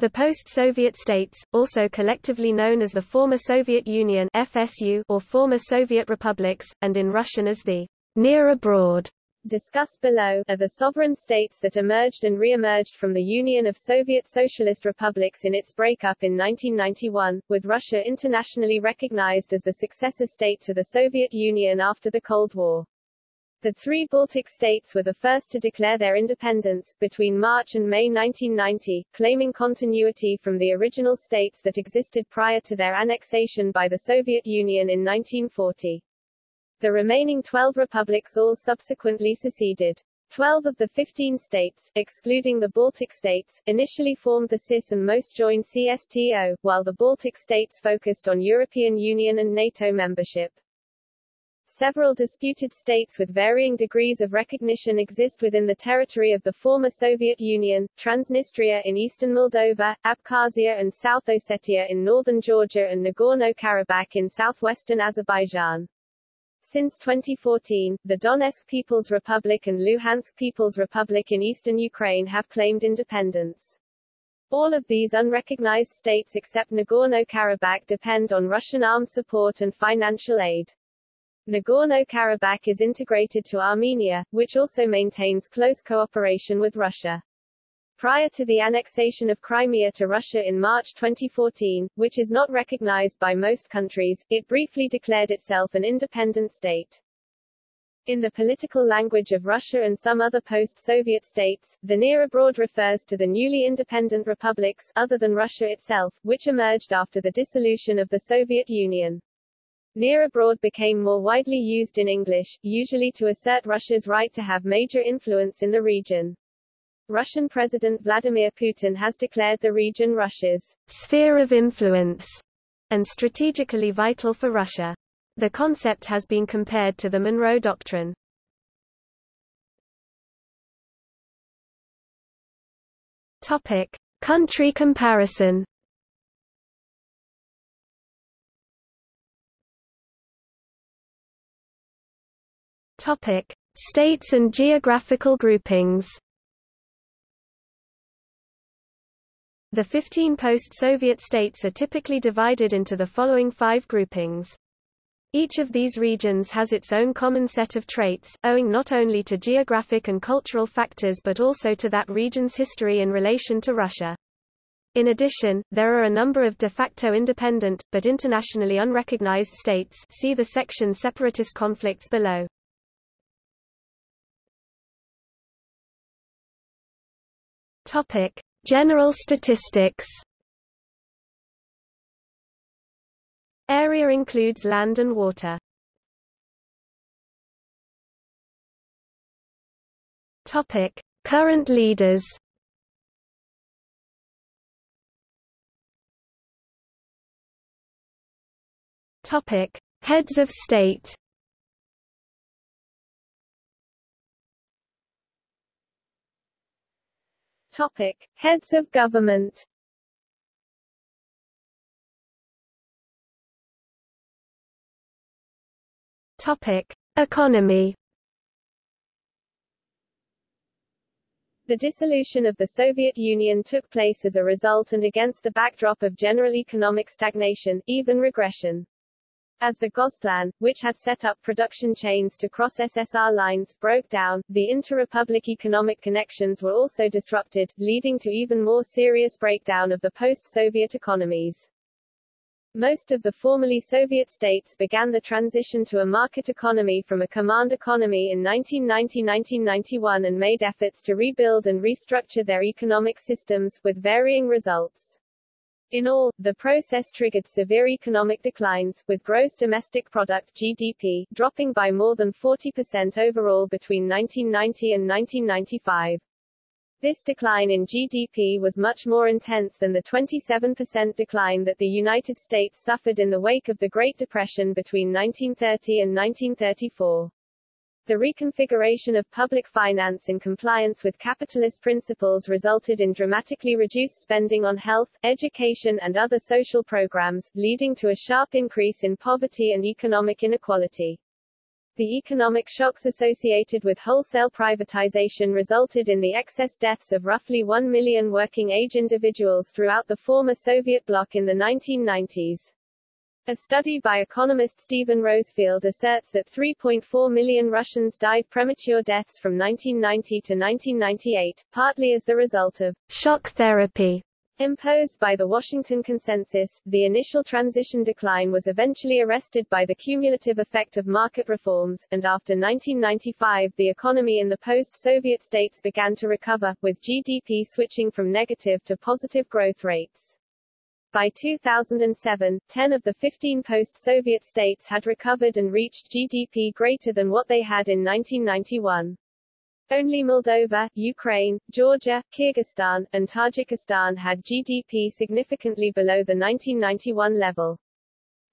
The post-Soviet states, also collectively known as the former Soviet Union FSU or former Soviet republics, and in Russian as the near abroad, discussed below, are the sovereign states that emerged and re-emerged from the Union of Soviet Socialist Republics in its breakup in 1991, with Russia internationally recognized as the successor state to the Soviet Union after the Cold War. The three Baltic states were the first to declare their independence, between March and May 1990, claiming continuity from the original states that existed prior to their annexation by the Soviet Union in 1940. The remaining 12 republics all subsequently seceded. Twelve of the 15 states, excluding the Baltic states, initially formed the CIS and most joined CSTO, while the Baltic states focused on European Union and NATO membership. Several disputed states with varying degrees of recognition exist within the territory of the former Soviet Union, Transnistria in eastern Moldova, Abkhazia and South Ossetia in northern Georgia and Nagorno-Karabakh in southwestern Azerbaijan. Since 2014, the Donetsk People's Republic and Luhansk People's Republic in eastern Ukraine have claimed independence. All of these unrecognized states except Nagorno-Karabakh depend on Russian armed support and financial aid. Nagorno-Karabakh is integrated to Armenia, which also maintains close cooperation with Russia. Prior to the annexation of Crimea to Russia in March 2014, which is not recognized by most countries, it briefly declared itself an independent state. In the political language of Russia and some other post-Soviet states, the near abroad refers to the newly independent republics, other than Russia itself, which emerged after the dissolution of the Soviet Union. Near abroad became more widely used in English, usually to assert Russia's right to have major influence in the region. Russian President Vladimir Putin has declared the region Russia's sphere of influence and strategically vital for Russia. The concept has been compared to the Monroe Doctrine. Topic: Country comparison. Topic: States and geographical groupings. The 15 post-Soviet states are typically divided into the following five groupings. Each of these regions has its own common set of traits, owing not only to geographic and cultural factors but also to that region's history in relation to Russia. In addition, there are a number of de facto independent, but internationally unrecognized states see the section Separatist conflicts below. Topic: General statistics. Area includes land and water. Topic: Current leaders. Topic: Heads of state. Topic: Heads of government. Topic: Economy. The dissolution of the Soviet Union took place as a result and against the backdrop of general economic stagnation, even regression. As the Gosplan, which had set up production chains to cross SSR lines, broke down, the inter-republic economic connections were also disrupted, leading to even more serious breakdown of the post-Soviet economies. Most of the formerly Soviet states began the transition to a market economy from a command economy in 1990-1991 and made efforts to rebuild and restructure their economic systems, with varying results. In all, the process triggered severe economic declines, with gross domestic product GDP dropping by more than 40% overall between 1990 and 1995. This decline in GDP was much more intense than the 27% decline that the United States suffered in the wake of the Great Depression between 1930 and 1934. The reconfiguration of public finance in compliance with capitalist principles resulted in dramatically reduced spending on health, education and other social programs, leading to a sharp increase in poverty and economic inequality. The economic shocks associated with wholesale privatization resulted in the excess deaths of roughly 1 million working-age individuals throughout the former Soviet bloc in the 1990s. A study by economist Steven Rosefielde asserts that 3.4 million Russians died premature deaths from 1990 to 1998, partly as the result of shock therapy Imposed by the Washington Consensus, the initial transition decline was eventually arrested by the cumulative effect of market reforms, and after 1995 the economy in the post-Soviet states began to recover, with GDP switching from negative to positive growth rates. By 2007, 10 of the 15 post-Soviet states had recovered and reached GDP greater than what they had in 1991. Only Moldova, Ukraine, Georgia, Kyrgyzstan, and Tajikistan had GDP significantly below the 1991 level.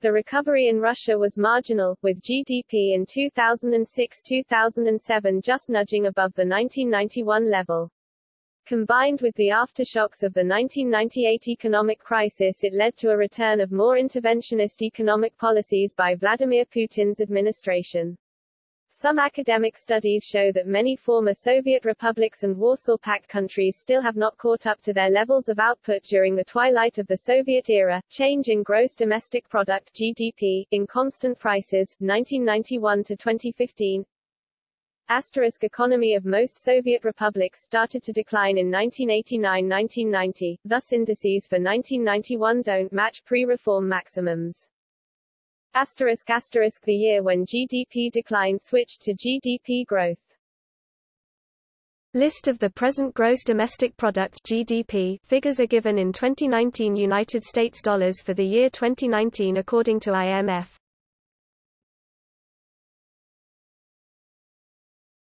The recovery in Russia was marginal, with GDP in 2006-2007 just nudging above the 1991 level. Combined with the aftershocks of the 1998 economic crisis it led to a return of more interventionist economic policies by Vladimir Putin's administration. Some academic studies show that many former Soviet republics and Warsaw Pact countries still have not caught up to their levels of output during the twilight of the Soviet era. Change in gross domestic product (GDP) in constant prices 1991 to 2015. Asterisk economy of most Soviet republics started to decline in 1989-1990, thus indices for 1991 don't match pre-reform maximums. Asterisk asterisk the year when GDP decline switched to GDP growth. List of the present gross domestic product GDP figures are given in 2019 United States dollars for the year 2019 according to IMF.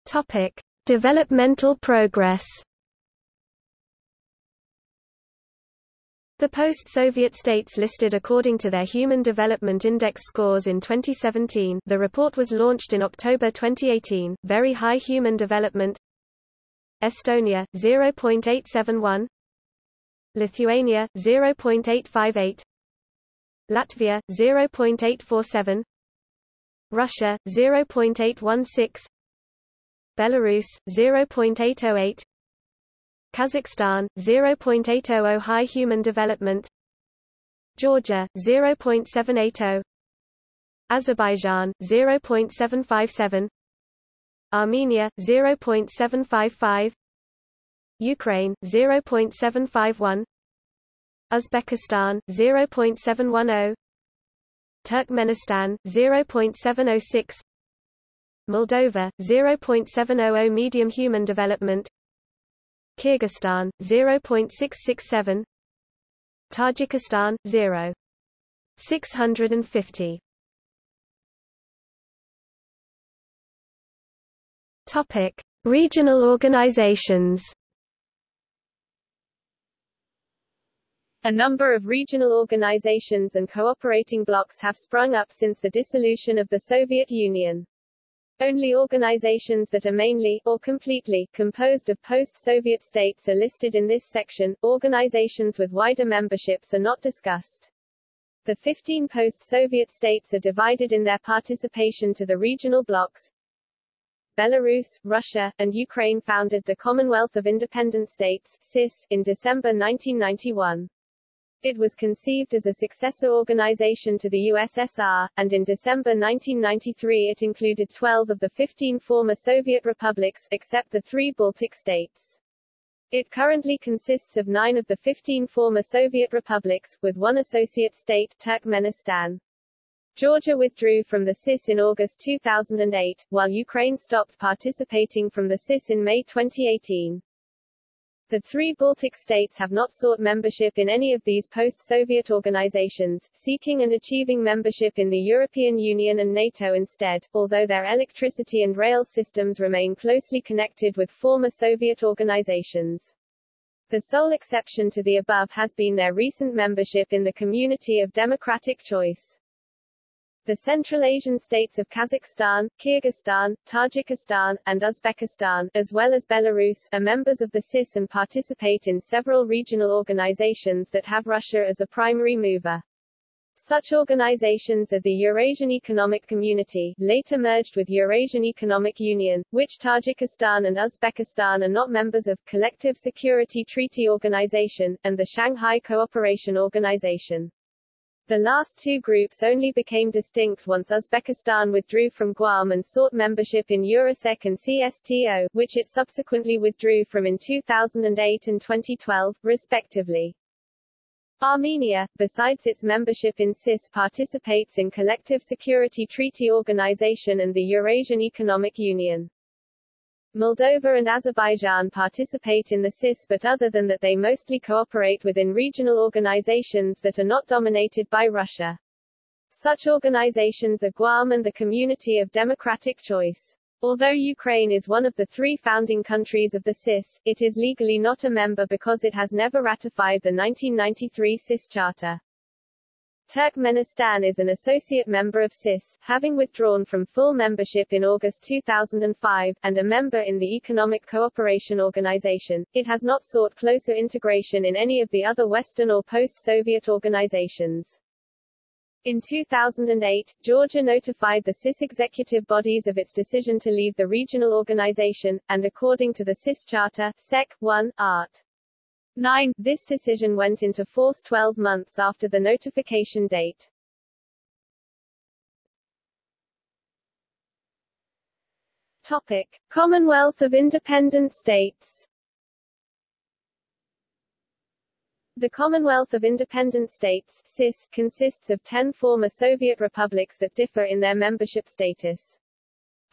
Topic: Developmental progress. The post-Soviet states listed according to their Human Development Index scores in 2017 the report was launched in October 2018, very high human development. Estonia, 0.871 Lithuania, 0.858 Latvia, 0.847 Russia, 0.816 Belarus, 0.808 Kazakhstan 0.800 high human development. Georgia 0.780 Azerbaijan 0.757 Armenia 0.755 Ukraine 0.751 Uzbekistan 0.710 Turkmenistan 0.706 Moldova 0.700 medium human development. Kyrgyzstan 0.667 Tajikistan 0 650 Topic Regional organizations. A number of regional organizations and cooperating blocs have sprung up since the dissolution of the Soviet Union. Only organizations that are mainly, or completely, composed of post-Soviet states are listed in this section, organizations with wider memberships are not discussed. The 15 post-Soviet states are divided in their participation to the regional blocs. Belarus, Russia, and Ukraine founded the Commonwealth of Independent States CIS, in December 1991. It was conceived as a successor organization to the USSR, and in December 1993 it included 12 of the 15 former Soviet republics, except the three Baltic states. It currently consists of nine of the 15 former Soviet republics, with one associate state, Turkmenistan. Georgia withdrew from the CIS in August 2008, while Ukraine stopped participating from the CIS in May 2018. The three Baltic states have not sought membership in any of these post-Soviet organizations, seeking and achieving membership in the European Union and NATO instead, although their electricity and rail systems remain closely connected with former Soviet organizations. The sole exception to the above has been their recent membership in the Community of Democratic Choice. The Central Asian states of Kazakhstan, Kyrgyzstan, Tajikistan, and Uzbekistan, as well as Belarus, are members of the CIS and participate in several regional organizations that have Russia as a primary mover. Such organizations are the Eurasian Economic Community, later merged with Eurasian Economic Union, which Tajikistan and Uzbekistan are not members of, Collective Security Treaty Organization, and the Shanghai Cooperation Organization. The last two groups only became distinct once Uzbekistan withdrew from Guam and sought membership in Eurasec and CSTO, which it subsequently withdrew from in 2008 and 2012, respectively. Armenia, besides its membership in CIS participates in Collective Security Treaty Organization and the Eurasian Economic Union. Moldova and Azerbaijan participate in the CIS but other than that they mostly cooperate within regional organizations that are not dominated by Russia. Such organizations are Guam and the Community of Democratic Choice. Although Ukraine is one of the three founding countries of the CIS, it is legally not a member because it has never ratified the 1993 CIS Charter. Turkmenistan is an associate member of CIS, having withdrawn from full membership in August 2005, and a member in the Economic Cooperation Organization. It has not sought closer integration in any of the other Western or post-Soviet organizations. In 2008, Georgia notified the CIS executive bodies of its decision to leave the regional organization, and according to the CIS Charter, Sec. 1, Art. 9, this decision went into force 12 months after the notification date. Topic. Commonwealth of Independent States The Commonwealth of Independent States CIS, consists of ten former Soviet republics that differ in their membership status.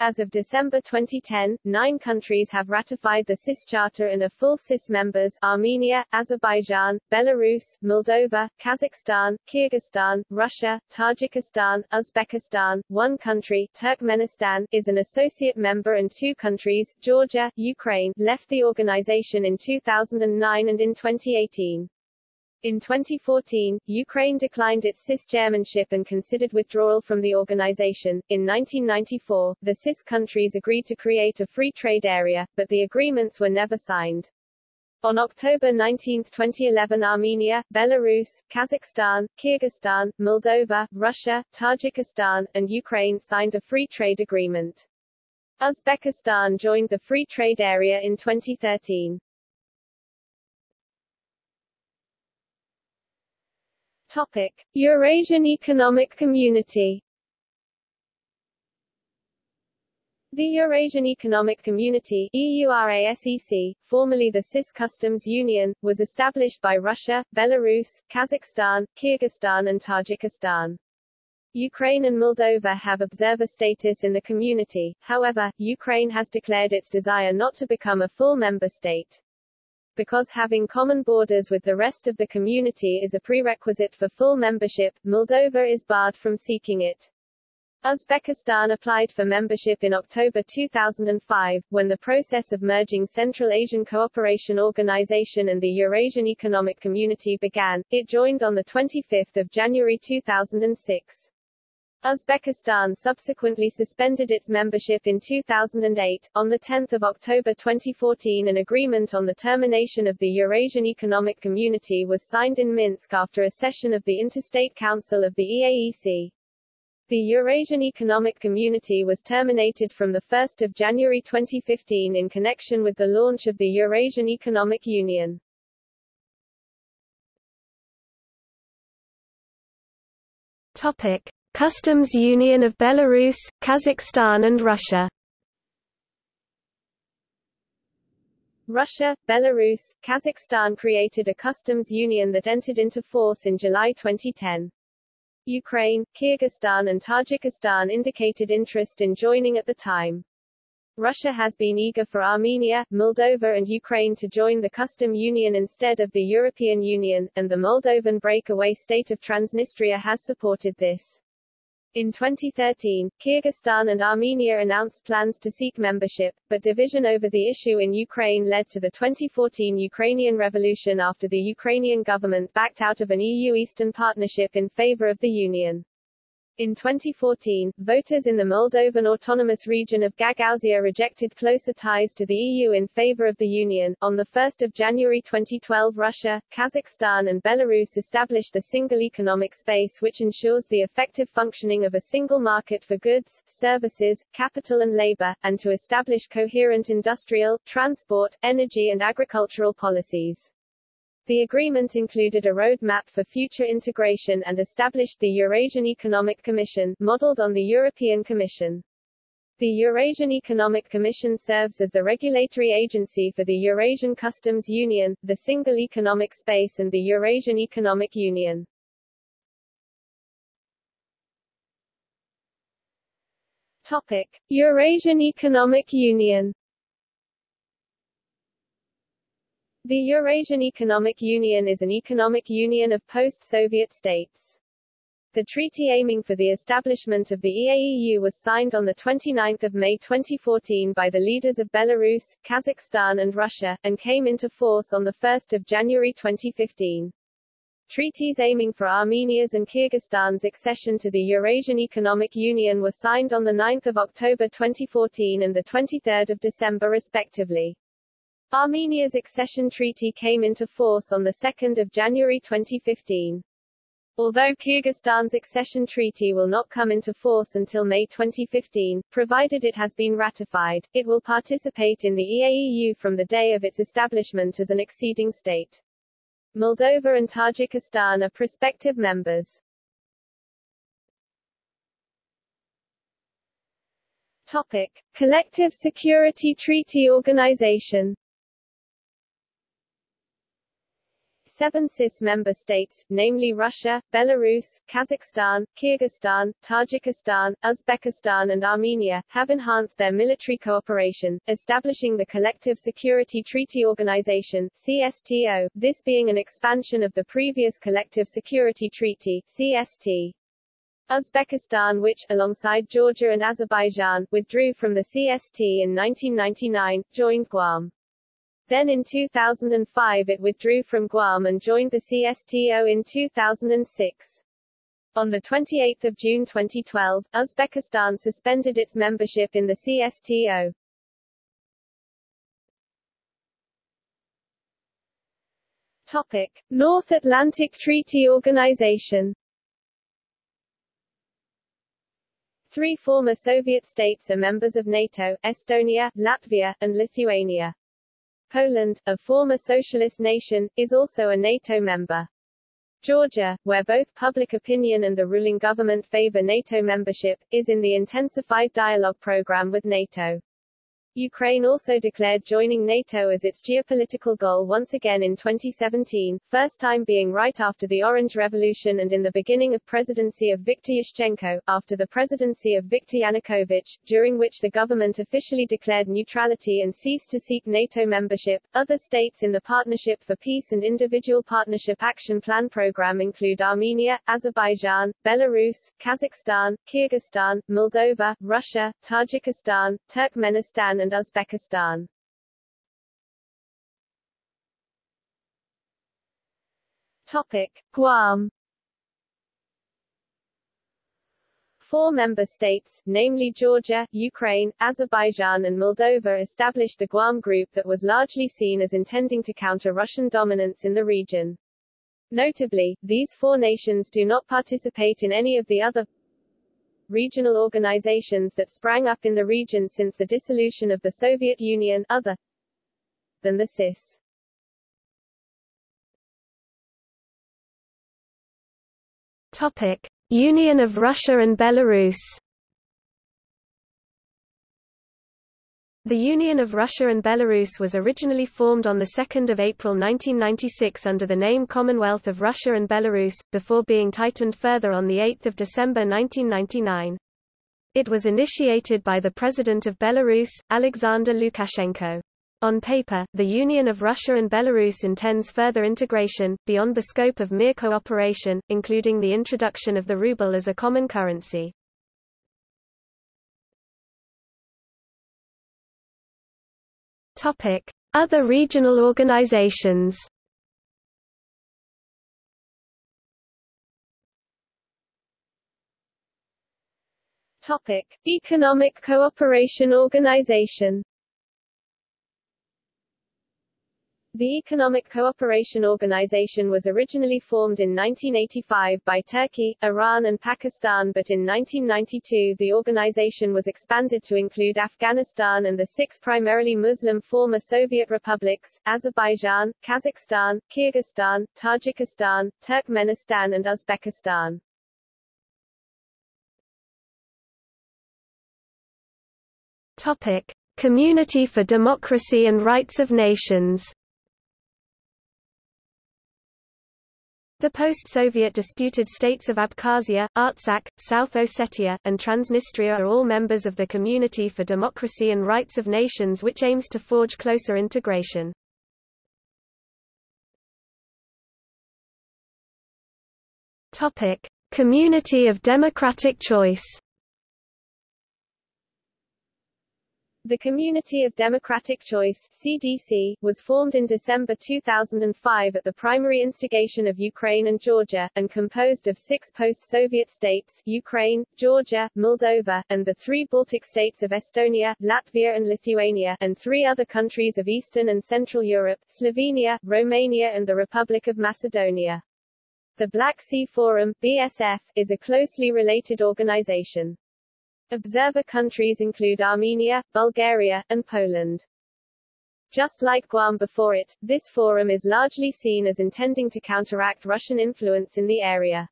As of December 2010, nine countries have ratified the CIS Charter and are full CIS members Armenia, Azerbaijan, Belarus, Moldova, Kazakhstan, Kyrgyzstan, Russia, Tajikistan, Uzbekistan, one country, Turkmenistan, is an associate member and two countries, Georgia, Ukraine, left the organization in 2009 and in 2018. In 2014, Ukraine declined its CIS chairmanship and considered withdrawal from the organization. In 1994, the CIS countries agreed to create a free trade area, but the agreements were never signed. On October 19, 2011 Armenia, Belarus, Kazakhstan, Kyrgyzstan, Moldova, Russia, Tajikistan, and Ukraine signed a free trade agreement. Uzbekistan joined the free trade area in 2013. Topic: Eurasian Economic Community. The Eurasian Economic Community EURASEC, formerly the CIS Customs Union, was established by Russia, Belarus, Kazakhstan, Kyrgyzstan and Tajikistan. Ukraine and Moldova have observer status in the community, however, Ukraine has declared its desire not to become a full member state because having common borders with the rest of the community is a prerequisite for full membership, Moldova is barred from seeking it. Uzbekistan applied for membership in October 2005, when the process of merging Central Asian Cooperation Organization and the Eurasian Economic Community began. It joined on 25 January 2006. Uzbekistan subsequently suspended its membership in 2008. On 10 October 2014 an agreement on the termination of the Eurasian Economic Community was signed in Minsk after a session of the Interstate Council of the EAEC. The Eurasian Economic Community was terminated from 1 January 2015 in connection with the launch of the Eurasian Economic Union. Topic. Customs Union of Belarus, Kazakhstan and Russia Russia, Belarus, Kazakhstan created a customs union that entered into force in July 2010. Ukraine, Kyrgyzstan and Tajikistan indicated interest in joining at the time. Russia has been eager for Armenia, Moldova and Ukraine to join the custom union instead of the European Union, and the Moldovan breakaway state of Transnistria has supported this. In 2013, Kyrgyzstan and Armenia announced plans to seek membership, but division over the issue in Ukraine led to the 2014 Ukrainian Revolution after the Ukrainian government backed out of an EU Eastern Partnership in favor of the Union. In 2014, voters in the Moldovan autonomous region of Gagauzia rejected closer ties to the EU in favor of the Union. On 1 January 2012 Russia, Kazakhstan and Belarus established the single economic space which ensures the effective functioning of a single market for goods, services, capital and labor, and to establish coherent industrial, transport, energy and agricultural policies. The agreement included a roadmap for future integration and established the Eurasian Economic Commission, modeled on the European Commission. The Eurasian Economic Commission serves as the regulatory agency for the Eurasian Customs Union, the Single Economic Space and the Eurasian Economic Union. Topic. Eurasian Economic Union The Eurasian Economic Union is an economic union of post-Soviet states. The treaty aiming for the establishment of the EAEU was signed on 29 May 2014 by the leaders of Belarus, Kazakhstan and Russia, and came into force on 1 January 2015. Treaties aiming for Armenia's and Kyrgyzstan's accession to the Eurasian Economic Union were signed on 9 October 2014 and 23 December respectively. Armenia's accession treaty came into force on 2 January 2015. Although Kyrgyzstan's accession treaty will not come into force until May 2015, provided it has been ratified, it will participate in the EAEU from the day of its establishment as an acceding state. Moldova and Tajikistan are prospective members. Topic. Collective Security Treaty Organization seven CIS member states, namely Russia, Belarus, Kazakhstan, Kyrgyzstan, Tajikistan, Uzbekistan and Armenia, have enhanced their military cooperation, establishing the Collective Security Treaty Organization CSTO, this being an expansion of the previous Collective Security Treaty CST. Uzbekistan which, alongside Georgia and Azerbaijan, withdrew from the CST in 1999, joined Guam. Then in 2005 it withdrew from Guam and joined the CSTO in 2006. On 28 June 2012, Uzbekistan suspended its membership in the CSTO. Topic. North Atlantic Treaty Organization Three former Soviet states are members of NATO, Estonia, Latvia, and Lithuania. Poland, a former socialist nation, is also a NATO member. Georgia, where both public opinion and the ruling government favor NATO membership, is in the intensified dialogue program with NATO. Ukraine also declared joining NATO as its geopolitical goal once again in 2017, first time being right after the Orange Revolution and in the beginning of presidency of Viktor Yushchenko, after the presidency of Viktor Yanukovych, during which the government officially declared neutrality and ceased to seek NATO membership. Other states in the Partnership for Peace and Individual Partnership Action Plan program include Armenia, Azerbaijan, Belarus, Kazakhstan, Kyrgyzstan, Moldova, Russia, Tajikistan, Turkmenistan and Uzbekistan. Topic: Guam Four member states, namely Georgia, Ukraine, Azerbaijan and Moldova established the Guam Group that was largely seen as intending to counter Russian dominance in the region. Notably, these four nations do not participate in any of the other regional organizations that sprang up in the region since the dissolution of the Soviet Union other than the CIS. Topic: Union of Russia and Belarus The Union of Russia and Belarus was originally formed on 2 April 1996 under the name Commonwealth of Russia and Belarus, before being tightened further on 8 December 1999. It was initiated by the President of Belarus, Alexander Lukashenko. On paper, the Union of Russia and Belarus intends further integration, beyond the scope of mere cooperation, including the introduction of the ruble as a common currency. Other regional organizations. Topic: Economic Cooperation Organization The Economic Cooperation Organization was originally formed in 1985 by Turkey, Iran and Pakistan but in 1992 the organization was expanded to include Afghanistan and the six primarily Muslim former Soviet republics, Azerbaijan, Kazakhstan, Kyrgyzstan, Tajikistan, Turkmenistan and Uzbekistan. Topic. Community for Democracy and Rights of Nations The post-Soviet disputed states of Abkhazia, Artsakh, South Ossetia, and Transnistria are all members of the Community for Democracy and Rights of Nations which aims to forge closer integration. Community of Democratic Choice The Community of Democratic Choice CDC, was formed in December 2005 at the primary instigation of Ukraine and Georgia, and composed of six post-Soviet states Ukraine, Georgia, Moldova, and the three Baltic states of Estonia, Latvia and Lithuania, and three other countries of Eastern and Central Europe, Slovenia, Romania and the Republic of Macedonia. The Black Sea Forum BSF, is a closely related organization. Observer countries include Armenia, Bulgaria, and Poland. Just like Guam before it, this forum is largely seen as intending to counteract Russian influence in the area.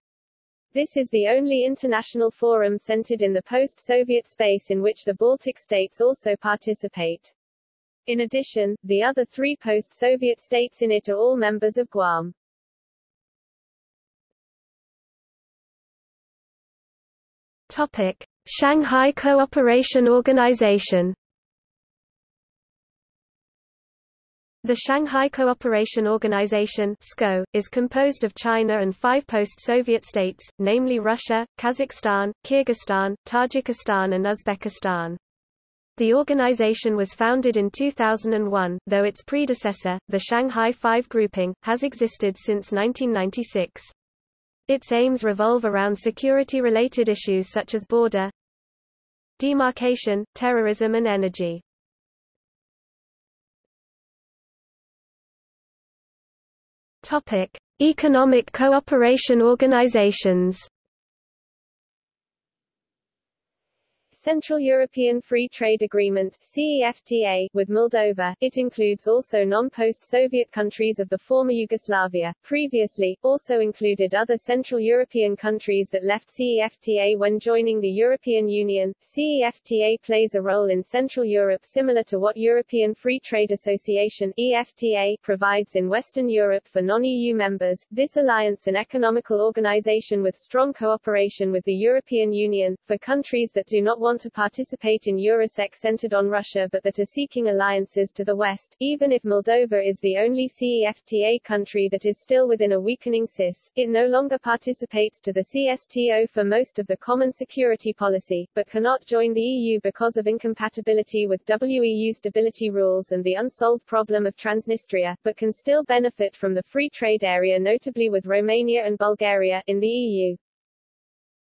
This is the only international forum centered in the post-Soviet space in which the Baltic states also participate. In addition, the other three post-Soviet states in it are all members of Guam. Topic. Shanghai Cooperation Organization The Shanghai Cooperation Organization (SCO) is composed of China and five post-Soviet states, namely Russia, Kazakhstan, Kyrgyzstan, Tajikistan and Uzbekistan. The organization was founded in 2001, though its predecessor, the Shanghai Five Grouping, has existed since 1996. Its aims revolve around security-related issues such as border, demarcation, terrorism and energy. Topic: Economic cooperation organizations. Central European Free Trade Agreement CEFTA, with Moldova. It includes also non-post-Soviet countries of the former Yugoslavia. Previously, also included other Central European countries that left CEFTA when joining the European Union. CEFTA plays a role in Central Europe similar to what European Free Trade Association EFTA provides in Western Europe for non-EU members. This alliance an economical organization with strong cooperation with the European Union, for countries that do not want want to participate in Eurasec centered on Russia but that are seeking alliances to the west, even if Moldova is the only CEFTA country that is still within a weakening CIS, it no longer participates to the CSTO for most of the common security policy, but cannot join the EU because of incompatibility with WEU stability rules and the unsolved problem of Transnistria, but can still benefit from the free trade area notably with Romania and Bulgaria, in the EU.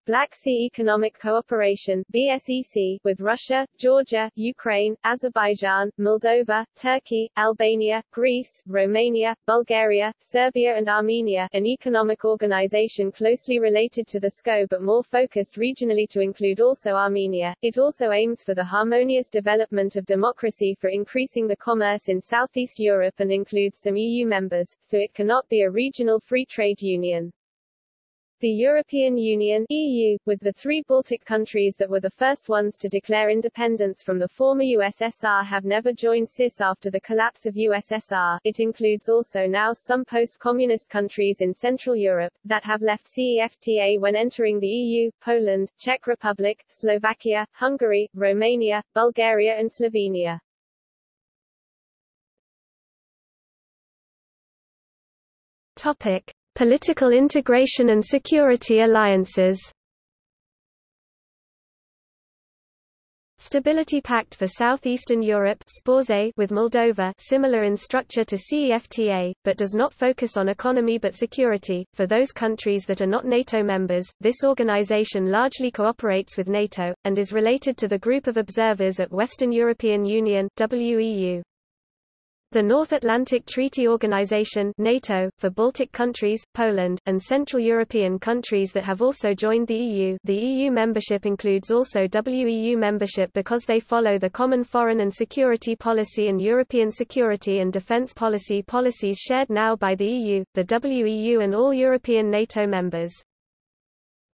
Black Sea Economic Cooperation BSEC, with Russia, Georgia, Ukraine, Azerbaijan, Moldova, Turkey, Albania, Greece, Romania, Bulgaria, Serbia and Armenia, an economic organization closely related to the SCO but more focused regionally to include also Armenia. It also aims for the harmonious development of democracy for increasing the commerce in Southeast Europe and includes some EU members, so it cannot be a regional free trade union. The European Union EU, with the three Baltic countries that were the first ones to declare independence from the former USSR have never joined CIS after the collapse of USSR. It includes also now some post-communist countries in Central Europe, that have left CEFTA when entering the EU, Poland, Czech Republic, Slovakia, Hungary, Romania, Bulgaria and Slovenia. Topic. Political integration and security alliances Stability Pact for Southeastern Europe with Moldova similar in structure to CEFTA, but does not focus on economy but security. For those countries that are not NATO members, this organization largely cooperates with NATO, and is related to the group of observers at Western European Union WEU. The North Atlantic Treaty Organization NATO, for Baltic countries, Poland, and Central European countries that have also joined the EU the EU membership includes also WEU membership because they follow the common foreign and security policy and European security and defense policy policies shared now by the EU, the WEU and all European NATO members.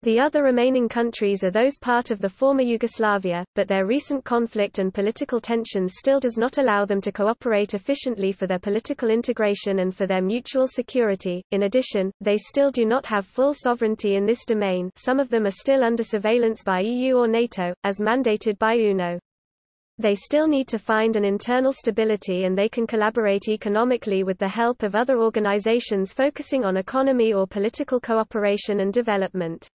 The other remaining countries are those part of the former Yugoslavia, but their recent conflict and political tensions still does not allow them to cooperate efficiently for their political integration and for their mutual security. In addition, they still do not have full sovereignty in this domain some of them are still under surveillance by EU or NATO, as mandated by UNO. They still need to find an internal stability and they can collaborate economically with the help of other organizations focusing on economy or political cooperation and development.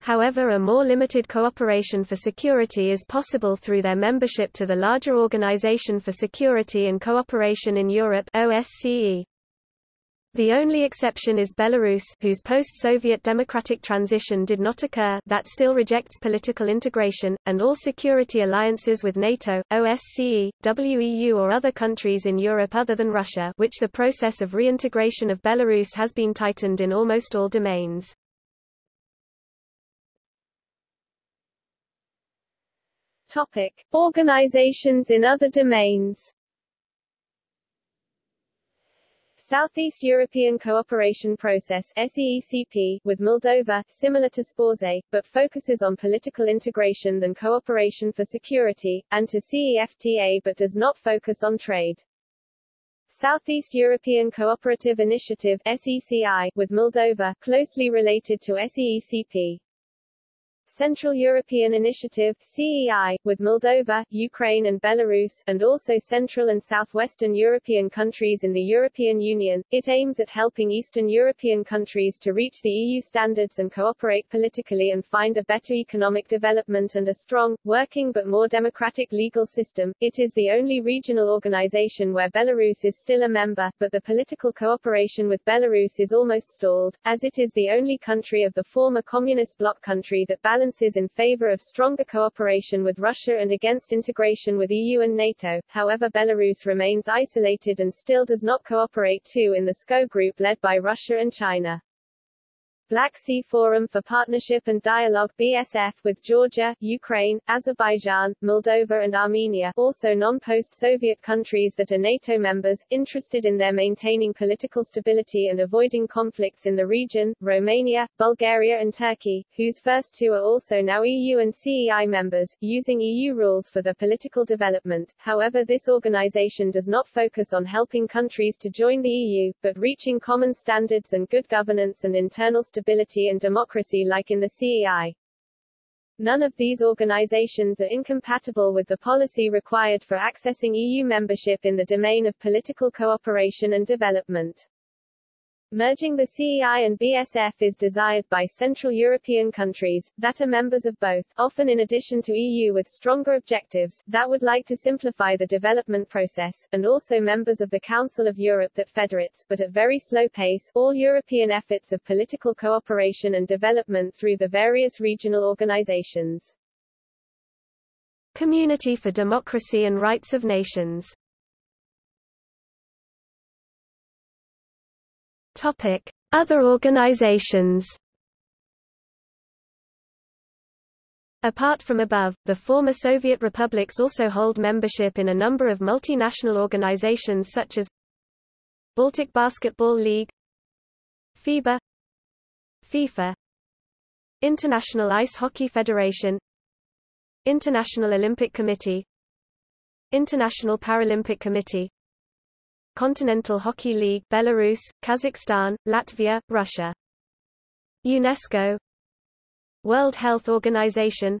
However a more limited cooperation for security is possible through their membership to the larger Organization for Security and Cooperation in Europe OSCE. The only exception is Belarus whose post-Soviet democratic transition did not occur that still rejects political integration, and all security alliances with NATO, OSCE, WEU or other countries in Europe other than Russia which the process of reintegration of Belarus has been tightened in almost all domains. Topic: Organizations in other domains. Southeast European Cooperation Process SEECP, with Moldova, similar to SPORZE, but focuses on political integration than cooperation for security, and to CEFTA but does not focus on trade. Southeast European Cooperative Initiative SECI, with Moldova, closely related to SEECP. Central European Initiative CEI, with Moldova, Ukraine and Belarus, and also Central and Southwestern European countries in the European Union. It aims at helping Eastern European countries to reach the EU standards and cooperate politically and find a better economic development and a strong, working but more democratic legal system. It is the only regional organization where Belarus is still a member, but the political cooperation with Belarus is almost stalled, as it is the only country of the former communist bloc country that balances balances in favor of stronger cooperation with Russia and against integration with EU and NATO, however Belarus remains isolated and still does not cooperate too in the SCO group led by Russia and China. Black Sea Forum for Partnership and Dialogue BSF with Georgia, Ukraine, Azerbaijan, Moldova and Armenia also non-post-Soviet countries that are NATO members, interested in their maintaining political stability and avoiding conflicts in the region, Romania, Bulgaria and Turkey, whose first two are also now EU and CEI members, using EU rules for their political development. However this organization does not focus on helping countries to join the EU, but reaching common standards and good governance and internal stability and democracy like in the CEI. None of these organizations are incompatible with the policy required for accessing EU membership in the domain of political cooperation and development. Merging the CEI and BSF is desired by Central European countries, that are members of both, often in addition to EU with stronger objectives, that would like to simplify the development process, and also members of the Council of Europe that federates, but at very slow pace, all European efforts of political cooperation and development through the various regional organizations. Community for Democracy and Rights of Nations Topic: Other organizations. Apart from above, the former Soviet republics also hold membership in a number of multinational organizations such as Baltic Basketball League, FIBA, FIFA, International Ice Hockey Federation, International Olympic Committee, International Paralympic Committee, Continental Hockey League Belarus, Kazakhstan, Latvia, Russia. UNESCO. World Health Organization.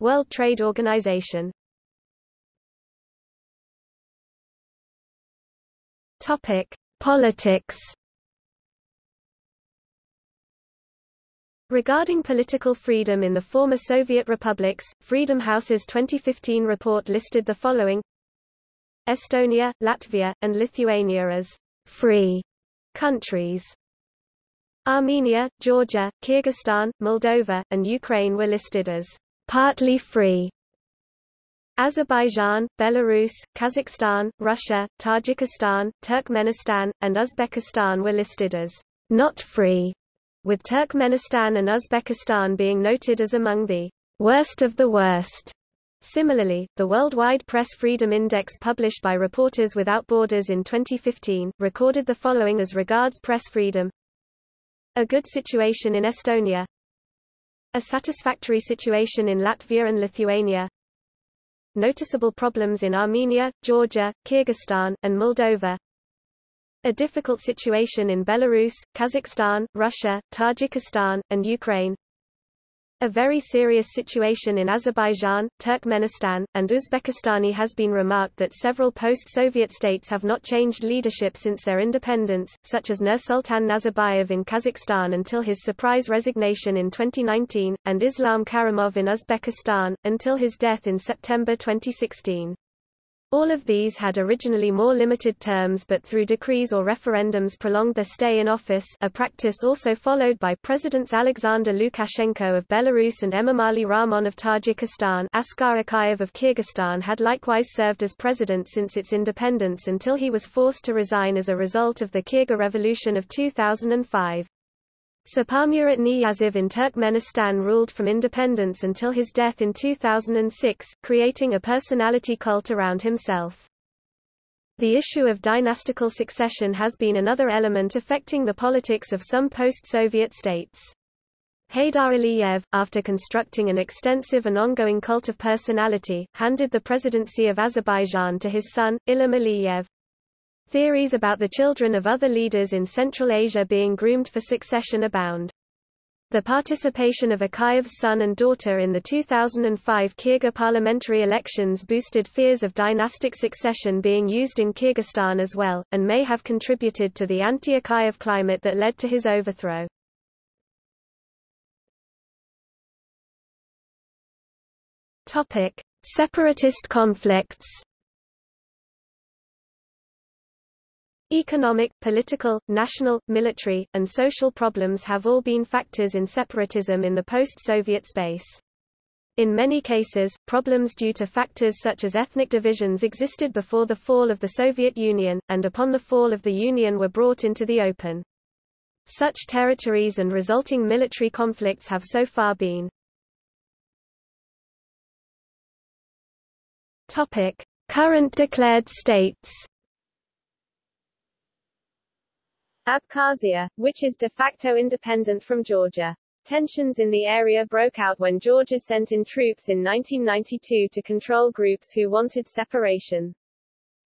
World Trade Organization. Topic: Politics. Regarding political freedom in the former Soviet republics, Freedom House's 2015 report listed the following Estonia, Latvia, and Lithuania as free countries. Armenia, Georgia, Kyrgyzstan, Moldova, and Ukraine were listed as partly free. Azerbaijan, Belarus, Kazakhstan, Russia, Tajikistan, Turkmenistan, and Uzbekistan were listed as not free with Turkmenistan and Uzbekistan being noted as among the worst of the worst. Similarly, the Worldwide Press Freedom Index published by Reporters Without Borders in 2015, recorded the following as regards press freedom. A good situation in Estonia. A satisfactory situation in Latvia and Lithuania. Noticeable problems in Armenia, Georgia, Kyrgyzstan, and Moldova. A difficult situation in Belarus, Kazakhstan, Russia, Tajikistan, and Ukraine. A very serious situation in Azerbaijan, Turkmenistan, and Uzbekistan has been remarked that several post-Soviet states have not changed leadership since their independence, such as Nursultan Nazarbayev in Kazakhstan until his surprise resignation in 2019, and Islam Karimov in Uzbekistan, until his death in September 2016. All of these had originally more limited terms but through decrees or referendums prolonged their stay in office a practice also followed by Presidents Alexander Lukashenko of Belarus and Emomali Rahmon of Tajikistan Askar Akayev of Kyrgyzstan had likewise served as president since its independence until he was forced to resign as a result of the Kyrgyz Revolution of 2005. Saparmurat Niyazov in Turkmenistan ruled from independence until his death in 2006, creating a personality cult around himself. The issue of dynastical succession has been another element affecting the politics of some post-Soviet states. Heydar Aliyev, after constructing an extensive and ongoing cult of personality, handed the presidency of Azerbaijan to his son, Ilham Aliyev. Theories about the children of other leaders in Central Asia being groomed for succession abound. The participation of Akayev's son and daughter in the 2005 Kyrgyz parliamentary elections boosted fears of dynastic succession being used in Kyrgyzstan as well, and may have contributed to the anti-Akayev climate that led to his overthrow. Separatist conflicts Economic, political, national, military, and social problems have all been factors in separatism in the post-Soviet space. In many cases, problems due to factors such as ethnic divisions existed before the fall of the Soviet Union, and upon the fall of the Union were brought into the open. Such territories and resulting military conflicts have so far been Current declared states Abkhazia, which is de facto independent from Georgia. Tensions in the area broke out when Georgia sent in troops in 1992 to control groups who wanted separation.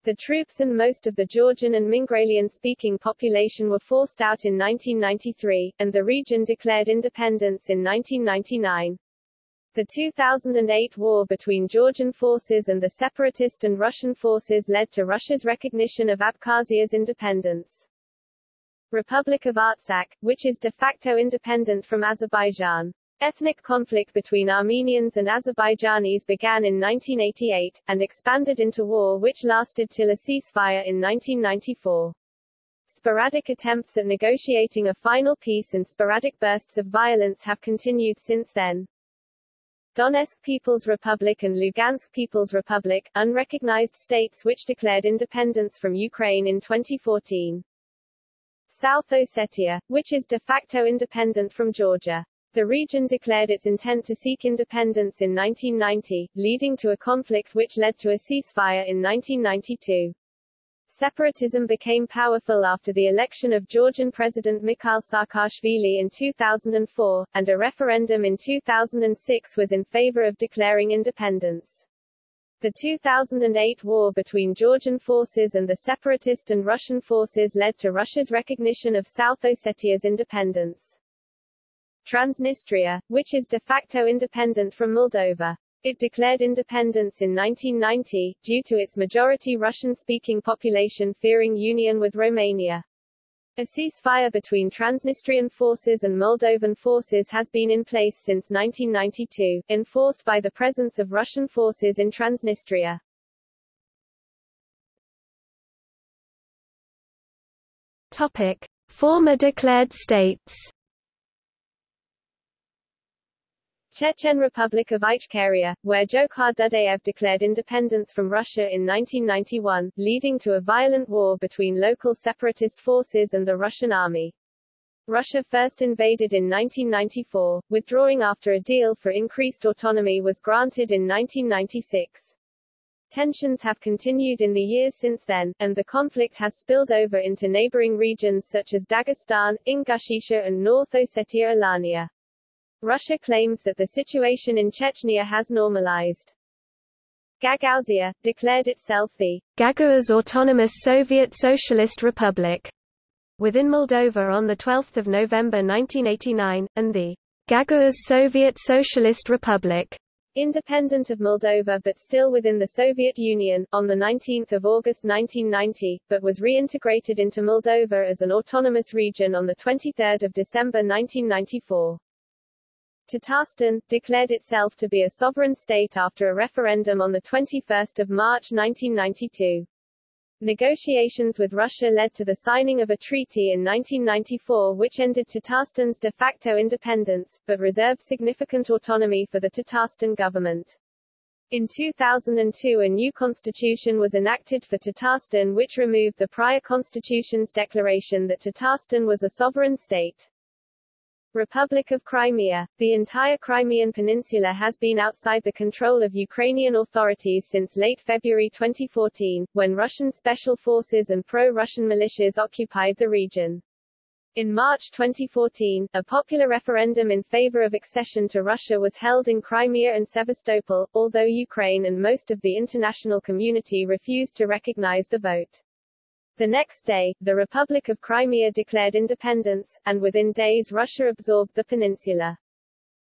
The troops and most of the Georgian and Mingrelian-speaking population were forced out in 1993, and the region declared independence in 1999. The 2008 war between Georgian forces and the separatist and Russian forces led to Russia's recognition of Abkhazia's independence. Republic of Artsakh, which is de facto independent from Azerbaijan. Ethnic conflict between Armenians and Azerbaijanis began in 1988, and expanded into war which lasted till a ceasefire in 1994. Sporadic attempts at negotiating a final peace and sporadic bursts of violence have continued since then. Donetsk People's Republic and Lugansk People's Republic, unrecognized states which declared independence from Ukraine in 2014. South Ossetia, which is de facto independent from Georgia. The region declared its intent to seek independence in 1990, leading to a conflict which led to a ceasefire in 1992. Separatism became powerful after the election of Georgian President Mikhail Saakashvili in 2004, and a referendum in 2006 was in favor of declaring independence. The 2008 war between Georgian forces and the separatist and Russian forces led to Russia's recognition of South Ossetia's independence. Transnistria, which is de facto independent from Moldova. It declared independence in 1990, due to its majority Russian-speaking population fearing union with Romania. A ceasefire between Transnistrian forces and Moldovan forces has been in place since 1992, enforced by the presence of Russian forces in Transnistria. Topic: Former declared states. Chechen Republic of Ichkeria, where Jokhar Dudayev declared independence from Russia in 1991, leading to a violent war between local separatist forces and the Russian army. Russia first invaded in 1994, withdrawing after a deal for increased autonomy was granted in 1996. Tensions have continued in the years since then, and the conflict has spilled over into neighboring regions such as Dagestan, Ingushetia and North Ossetia Alania. Russia claims that the situation in Chechnya has normalized. Gagauzia, declared itself the Gagauz Autonomous Soviet Socialist Republic within Moldova on 12 November 1989, and the Gagauz Soviet Socialist Republic independent of Moldova but still within the Soviet Union, on 19 August 1990, but was reintegrated into Moldova as an autonomous region on 23 December 1994. Tatarstan, declared itself to be a sovereign state after a referendum on 21 March 1992. Negotiations with Russia led to the signing of a treaty in 1994 which ended Tatarstan's de facto independence, but reserved significant autonomy for the Tatarstan government. In 2002 a new constitution was enacted for Tatarstan which removed the prior constitution's declaration that Tatarstan was a sovereign state. Republic of Crimea. The entire Crimean Peninsula has been outside the control of Ukrainian authorities since late February 2014, when Russian special forces and pro-Russian militias occupied the region. In March 2014, a popular referendum in favor of accession to Russia was held in Crimea and Sevastopol, although Ukraine and most of the international community refused to recognize the vote. The next day, the Republic of Crimea declared independence, and within days Russia absorbed the peninsula.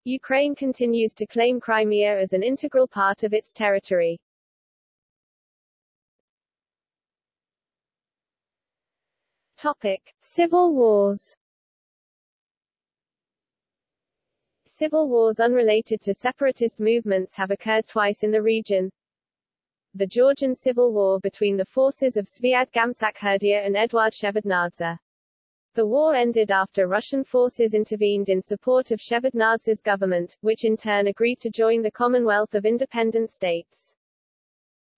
Ukraine continues to claim Crimea as an integral part of its territory. Topic. Civil wars Civil wars unrelated to separatist movements have occurred twice in the region, the Georgian Civil War between the forces of Zviad Gamsakhurdia and Eduard Shevardnadze. The war ended after Russian forces intervened in support of Shevardnadze's government, which in turn agreed to join the Commonwealth of Independent States.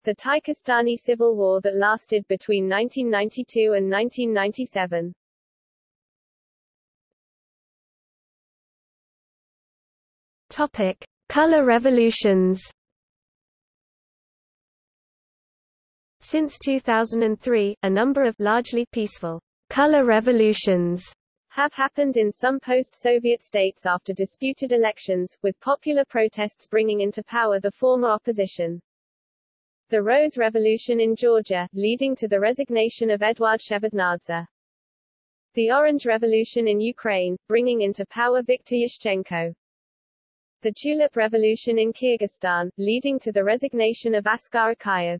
The Tatarstan Civil War that lasted between 1992 and 1997. Topic: Color revolutions. Since 2003, a number of largely peaceful color revolutions have happened in some post-Soviet states after disputed elections, with popular protests bringing into power the former opposition. The Rose Revolution in Georgia, leading to the resignation of Eduard Shevardnadze. The Orange Revolution in Ukraine, bringing into power Viktor Yushchenko. The Tulip Revolution in Kyrgyzstan, leading to the resignation of Askar Akayev.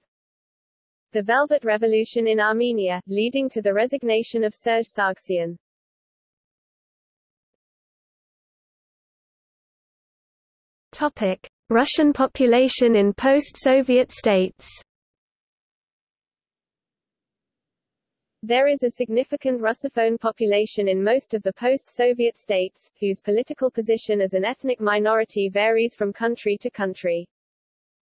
The Velvet Revolution in Armenia, leading to the resignation of Serge Sargsyan. Topic. Russian population in post-Soviet states There is a significant Russophone population in most of the post-Soviet states, whose political position as an ethnic minority varies from country to country.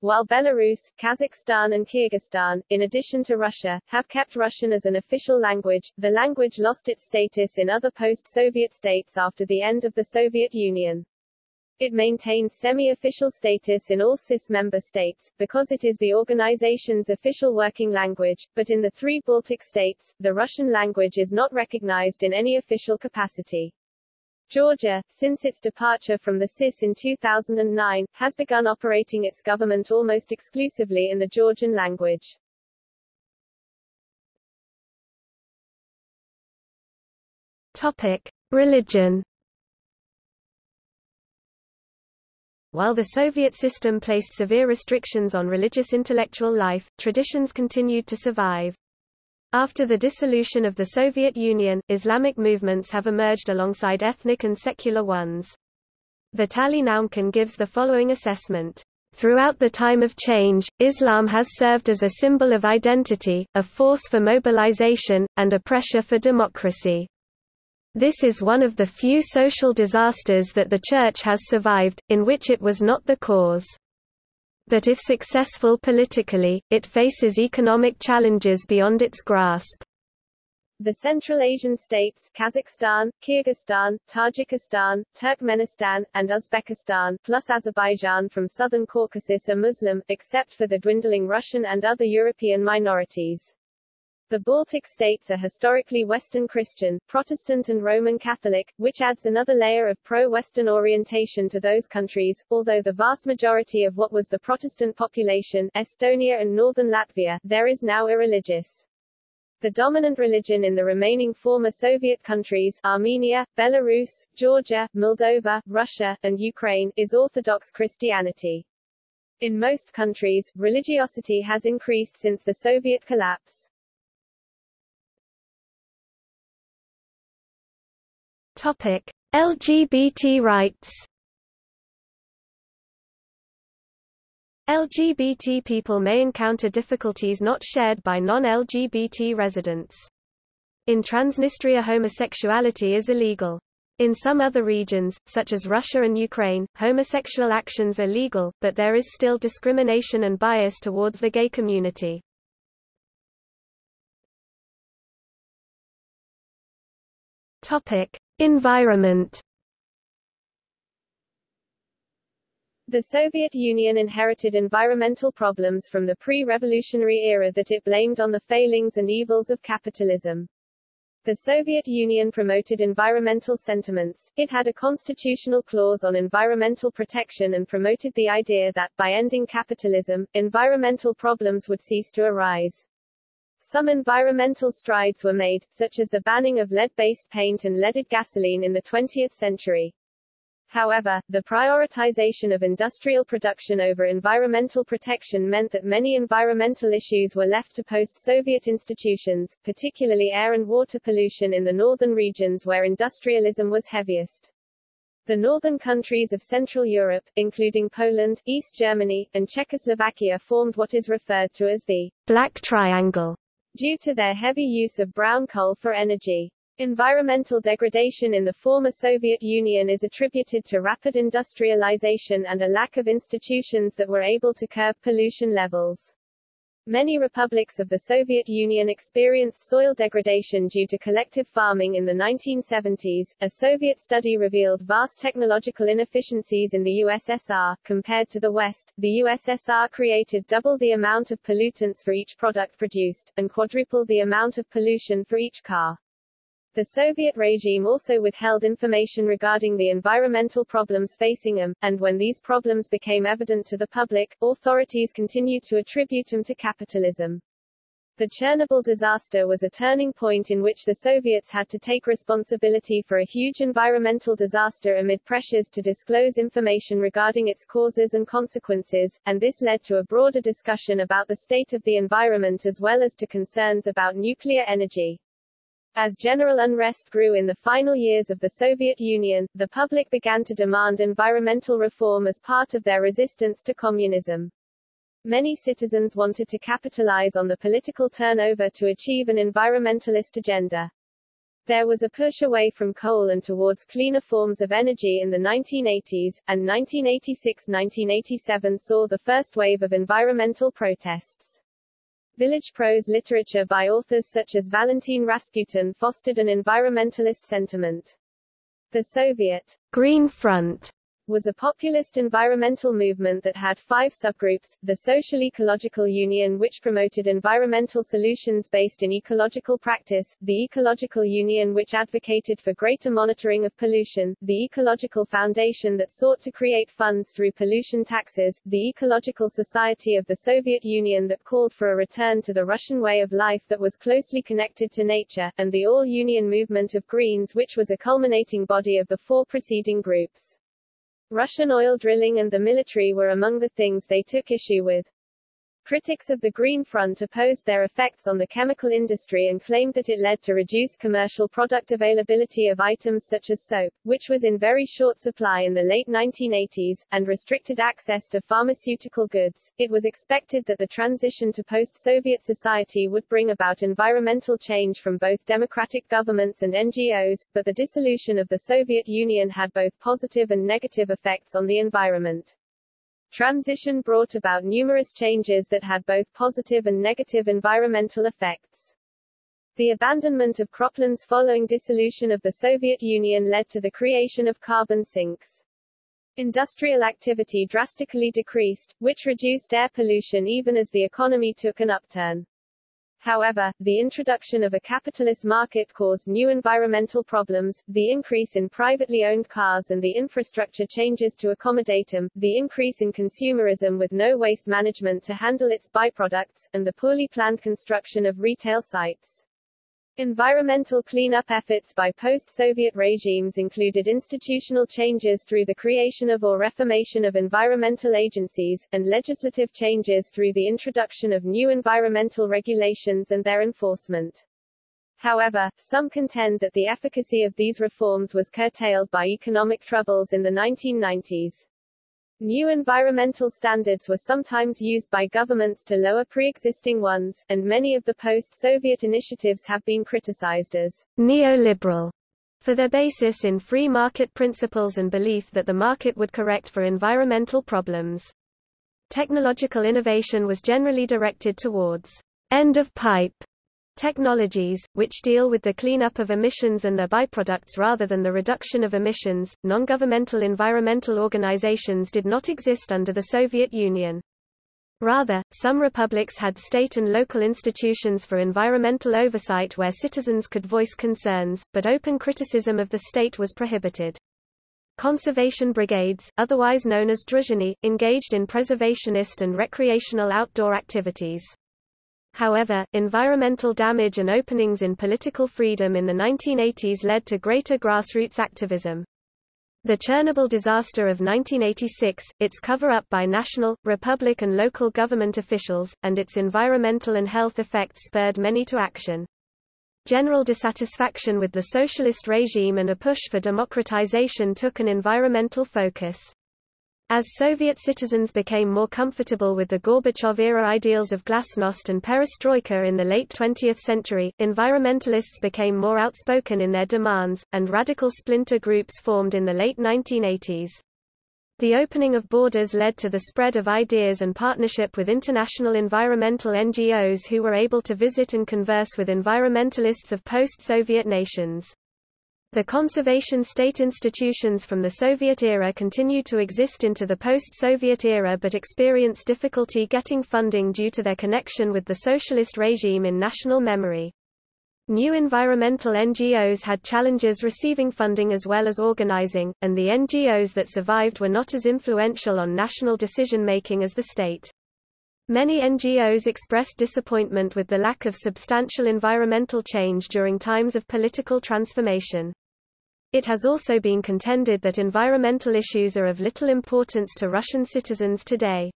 While Belarus, Kazakhstan and Kyrgyzstan, in addition to Russia, have kept Russian as an official language, the language lost its status in other post-Soviet states after the end of the Soviet Union. It maintains semi-official status in all CIS member states, because it is the organization's official working language, but in the three Baltic states, the Russian language is not recognized in any official capacity. Georgia, since its departure from the CIS in 2009, has begun operating its government almost exclusively in the Georgian language. Topic. Religion While the Soviet system placed severe restrictions on religious intellectual life, traditions continued to survive. After the dissolution of the Soviet Union, Islamic movements have emerged alongside ethnic and secular ones. Vitaly Naumkin gives the following assessment. Throughout the time of change, Islam has served as a symbol of identity, a force for mobilization, and a pressure for democracy. This is one of the few social disasters that the Church has survived, in which it was not the cause. But if successful politically, it faces economic challenges beyond its grasp. The Central Asian states Kazakhstan, Kyrgyzstan, Tajikistan, Turkmenistan, and Uzbekistan plus Azerbaijan from southern Caucasus are Muslim, except for the dwindling Russian and other European minorities. The Baltic states are historically Western Christian, Protestant and Roman Catholic, which adds another layer of pro-Western orientation to those countries, although the vast majority of what was the Protestant population Estonia and northern Latvia there is now irreligious. The dominant religion in the remaining former Soviet countries Armenia, Belarus, Georgia, Moldova, Russia, and Ukraine is Orthodox Christianity. In most countries, religiosity has increased since the Soviet collapse. Topic: LGBT rights. LGBT people may encounter difficulties not shared by non-LGBT residents. In Transnistria homosexuality is illegal. In some other regions, such as Russia and Ukraine, homosexual actions are legal, but there is still discrimination and bias towards the gay community. Topic: Environment The Soviet Union inherited environmental problems from the pre-revolutionary era that it blamed on the failings and evils of capitalism. The Soviet Union promoted environmental sentiments, it had a constitutional clause on environmental protection and promoted the idea that, by ending capitalism, environmental problems would cease to arise. Some environmental strides were made, such as the banning of lead-based paint and leaded gasoline in the 20th century. However, the prioritization of industrial production over environmental protection meant that many environmental issues were left to post-Soviet institutions, particularly air and water pollution in the northern regions where industrialism was heaviest. The northern countries of Central Europe, including Poland, East Germany, and Czechoslovakia formed what is referred to as the Black Triangle due to their heavy use of brown coal for energy. Environmental degradation in the former Soviet Union is attributed to rapid industrialization and a lack of institutions that were able to curb pollution levels. Many republics of the Soviet Union experienced soil degradation due to collective farming in the 1970s. A Soviet study revealed vast technological inefficiencies in the USSR. Compared to the West, the USSR created double the amount of pollutants for each product produced, and quadruple the amount of pollution for each car. The Soviet regime also withheld information regarding the environmental problems facing them, and when these problems became evident to the public, authorities continued to attribute them to capitalism. The Chernobyl disaster was a turning point in which the Soviets had to take responsibility for a huge environmental disaster amid pressures to disclose information regarding its causes and consequences, and this led to a broader discussion about the state of the environment as well as to concerns about nuclear energy. As general unrest grew in the final years of the Soviet Union, the public began to demand environmental reform as part of their resistance to communism. Many citizens wanted to capitalize on the political turnover to achieve an environmentalist agenda. There was a push away from coal and towards cleaner forms of energy in the 1980s, and 1986-1987 saw the first wave of environmental protests. Village prose literature by authors such as Valentin Rasputin fostered an environmentalist sentiment. The Soviet Green Front was a populist environmental movement that had five subgroups, the Social Ecological Union which promoted environmental solutions based in ecological practice, the Ecological Union which advocated for greater monitoring of pollution, the Ecological Foundation that sought to create funds through pollution taxes, the Ecological Society of the Soviet Union that called for a return to the Russian way of life that was closely connected to nature, and the All-Union Movement of Greens which was a culminating body of the four preceding groups. Russian oil drilling and the military were among the things they took issue with. Critics of the Green Front opposed their effects on the chemical industry and claimed that it led to reduced commercial product availability of items such as soap, which was in very short supply in the late 1980s, and restricted access to pharmaceutical goods. It was expected that the transition to post-Soviet society would bring about environmental change from both democratic governments and NGOs, but the dissolution of the Soviet Union had both positive and negative effects on the environment. Transition brought about numerous changes that had both positive and negative environmental effects. The abandonment of croplands following dissolution of the Soviet Union led to the creation of carbon sinks. Industrial activity drastically decreased, which reduced air pollution even as the economy took an upturn. However, the introduction of a capitalist market caused new environmental problems, the increase in privately owned cars and the infrastructure changes to accommodate them, the increase in consumerism with no waste management to handle its byproducts, and the poorly planned construction of retail sites. Environmental cleanup efforts by post-Soviet regimes included institutional changes through the creation of or reformation of environmental agencies, and legislative changes through the introduction of new environmental regulations and their enforcement. However, some contend that the efficacy of these reforms was curtailed by economic troubles in the 1990s. New environmental standards were sometimes used by governments to lower pre-existing ones, and many of the post-Soviet initiatives have been criticized as neoliberal for their basis in free market principles and belief that the market would correct for environmental problems. Technological innovation was generally directed towards end-of-pipe technologies, which deal with the cleanup of emissions and their byproducts rather than the reduction of emissions. Non governmental environmental organizations did not exist under the Soviet Union. Rather, some republics had state and local institutions for environmental oversight where citizens could voice concerns, but open criticism of the state was prohibited. Conservation brigades, otherwise known as druzhiny, engaged in preservationist and recreational outdoor activities. However, environmental damage and openings in political freedom in the 1980s led to greater grassroots activism. The Chernobyl disaster of 1986, its cover-up by national, republic and local government officials, and its environmental and health effects spurred many to action. General dissatisfaction with the socialist regime and a push for democratization took an environmental focus. As Soviet citizens became more comfortable with the Gorbachev-era ideals of glasnost and perestroika in the late 20th century, environmentalists became more outspoken in their demands, and radical splinter groups formed in the late 1980s. The opening of borders led to the spread of ideas and partnership with international environmental NGOs who were able to visit and converse with environmentalists of post-Soviet nations. The conservation state institutions from the Soviet era continued to exist into the post-Soviet era but experienced difficulty getting funding due to their connection with the socialist regime in national memory. New environmental NGOs had challenges receiving funding as well as organizing, and the NGOs that survived were not as influential on national decision-making as the state. Many NGOs expressed disappointment with the lack of substantial environmental change during times of political transformation. It has also been contended that environmental issues are of little importance to Russian citizens today.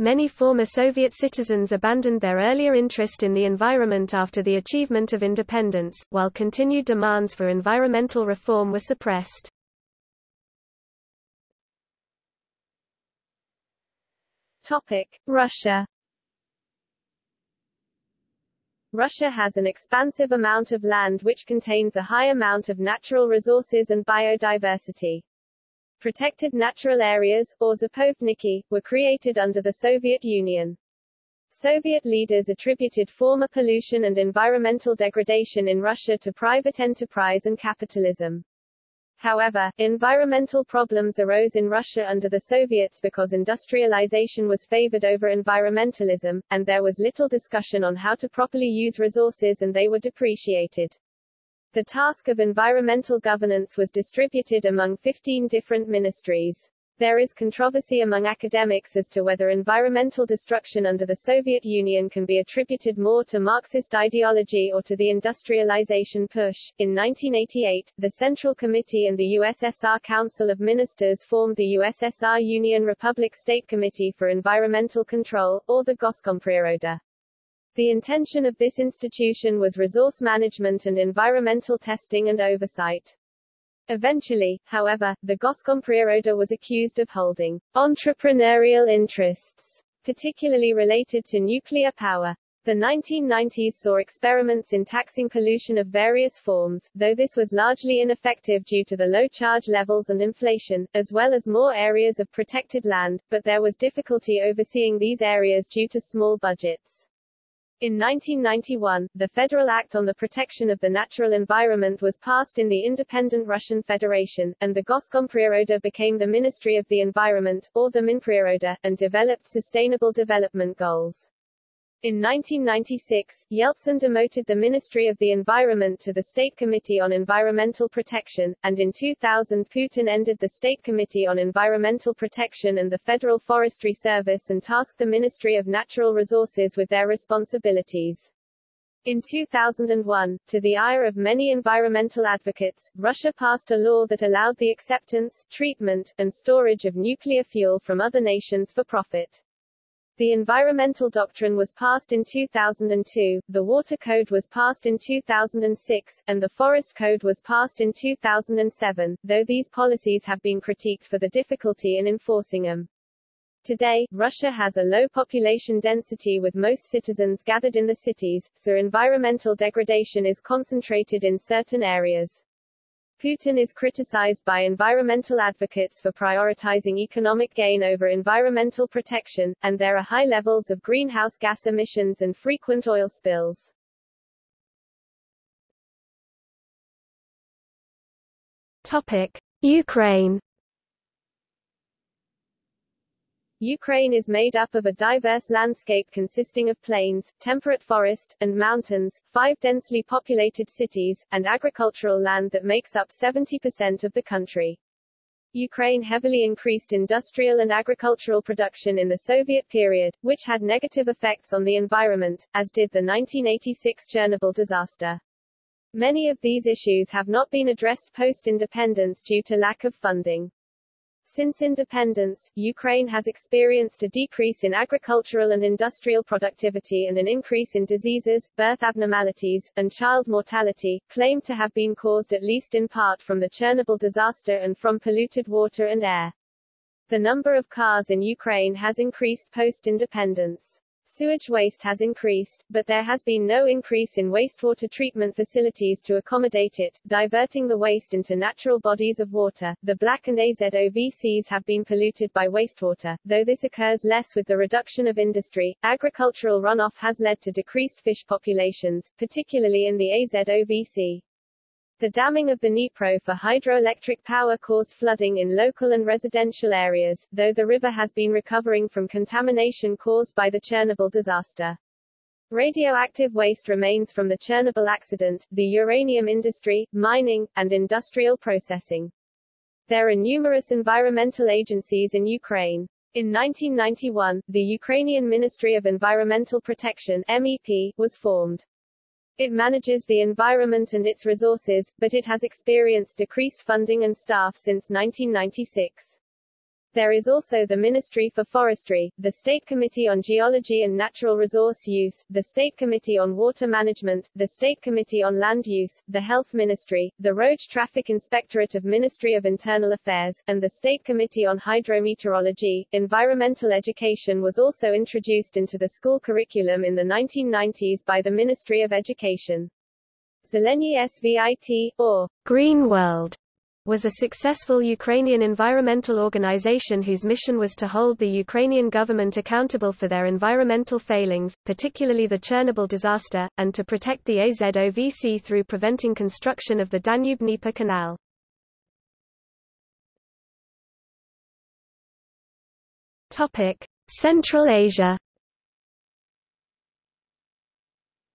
Many former Soviet citizens abandoned their earlier interest in the environment after the achievement of independence, while continued demands for environmental reform were suppressed. Topic: Russia. Russia has an expansive amount of land which contains a high amount of natural resources and biodiversity. Protected natural areas, or zapovedniki, were created under the Soviet Union. Soviet leaders attributed former pollution and environmental degradation in Russia to private enterprise and capitalism. However, environmental problems arose in Russia under the Soviets because industrialization was favored over environmentalism, and there was little discussion on how to properly use resources and they were depreciated. The task of environmental governance was distributed among 15 different ministries. There is controversy among academics as to whether environmental destruction under the Soviet Union can be attributed more to Marxist ideology or to the industrialization push. In 1988, the Central Committee and the USSR Council of Ministers formed the USSR Union Republic State Committee for Environmental Control, or the Goskompriroda. The intention of this institution was resource management and environmental testing and oversight. Eventually, however, the Goskompriroda was accused of holding entrepreneurial interests, particularly related to nuclear power. The 1990s saw experiments in taxing pollution of various forms, though this was largely ineffective due to the low charge levels and inflation, as well as more areas of protected land, but there was difficulty overseeing these areas due to small budgets. In 1991, the Federal Act on the Protection of the Natural Environment was passed in the independent Russian Federation, and the Goskompriroda became the Ministry of the Environment, or the Minpriroda, and developed sustainable development goals. In 1996, Yeltsin demoted the Ministry of the Environment to the State Committee on Environmental Protection, and in 2000 Putin ended the State Committee on Environmental Protection and the Federal Forestry Service and tasked the Ministry of Natural Resources with their responsibilities. In 2001, to the ire of many environmental advocates, Russia passed a law that allowed the acceptance, treatment, and storage of nuclear fuel from other nations for profit. The Environmental Doctrine was passed in 2002, the Water Code was passed in 2006, and the Forest Code was passed in 2007, though these policies have been critiqued for the difficulty in enforcing them. Today, Russia has a low population density with most citizens gathered in the cities, so environmental degradation is concentrated in certain areas. Putin is criticized by environmental advocates for prioritizing economic gain over environmental protection, and there are high levels of greenhouse gas emissions and frequent oil spills. Topic: Ukraine Ukraine is made up of a diverse landscape consisting of plains, temperate forest, and mountains, five densely populated cities, and agricultural land that makes up 70% of the country. Ukraine heavily increased industrial and agricultural production in the Soviet period, which had negative effects on the environment, as did the 1986 Chernobyl disaster. Many of these issues have not been addressed post-independence due to lack of funding. Since independence, Ukraine has experienced a decrease in agricultural and industrial productivity and an increase in diseases, birth abnormalities, and child mortality, claimed to have been caused at least in part from the Chernobyl disaster and from polluted water and air. The number of cars in Ukraine has increased post-independence. Sewage waste has increased, but there has been no increase in wastewater treatment facilities to accommodate it, diverting the waste into natural bodies of water. The black and AZOV seas have been polluted by wastewater, though this occurs less with the reduction of industry. Agricultural runoff has led to decreased fish populations, particularly in the AZOV sea. The damming of the Dnipro for hydroelectric power caused flooding in local and residential areas, though the river has been recovering from contamination caused by the Chernobyl disaster. Radioactive waste remains from the Chernobyl accident, the uranium industry, mining, and industrial processing. There are numerous environmental agencies in Ukraine. In 1991, the Ukrainian Ministry of Environmental Protection MEP, was formed. It manages the environment and its resources, but it has experienced decreased funding and staff since 1996. There is also the Ministry for Forestry, the State Committee on Geology and Natural Resource Use, the State Committee on Water Management, the State Committee on Land Use, the Health Ministry, the Road Traffic Inspectorate of Ministry of Internal Affairs, and the State Committee on Hydrometeorology. Environmental education was also introduced into the school curriculum in the 1990s by the Ministry of Education. Zeleny SVIT, or Green World, was a successful Ukrainian environmental organization whose mission was to hold the Ukrainian government accountable for their environmental failings, particularly the Chernobyl disaster, and to protect the Azov Sea through preventing construction of the Danube-Dnieper Canal. Central Asia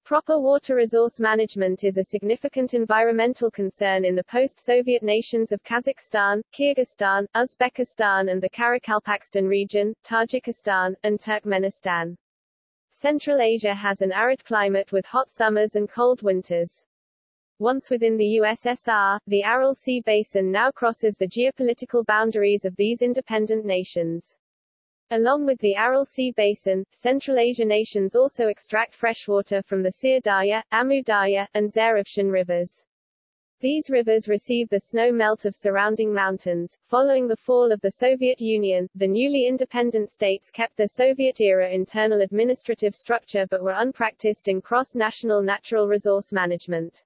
Proper water resource management is a significant environmental concern in the post-Soviet nations of Kazakhstan, Kyrgyzstan, Uzbekistan and the Karakalpakstan region, Tajikistan, and Turkmenistan. Central Asia has an arid climate with hot summers and cold winters. Once within the USSR, the Aral Sea Basin now crosses the geopolitical boundaries of these independent nations. Along with the Aral Sea Basin, Central Asia nations also extract freshwater from the Syr Darya, Amu Darya, and Zarafshan rivers. These rivers receive the snow melt of surrounding mountains. Following the fall of the Soviet Union, the newly independent states kept their Soviet-era internal administrative structure but were unpracticed in cross-national natural resource management.